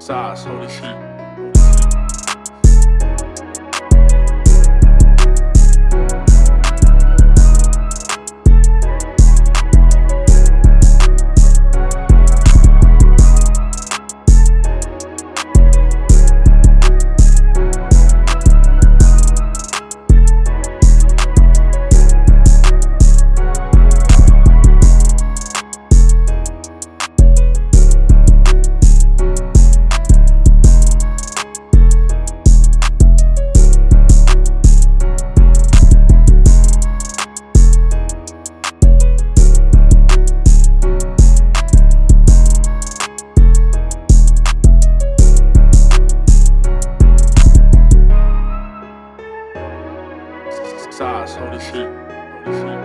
Size, holy shit. そうれしい。嬉しい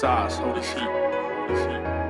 Size, holy shit. Holy shit.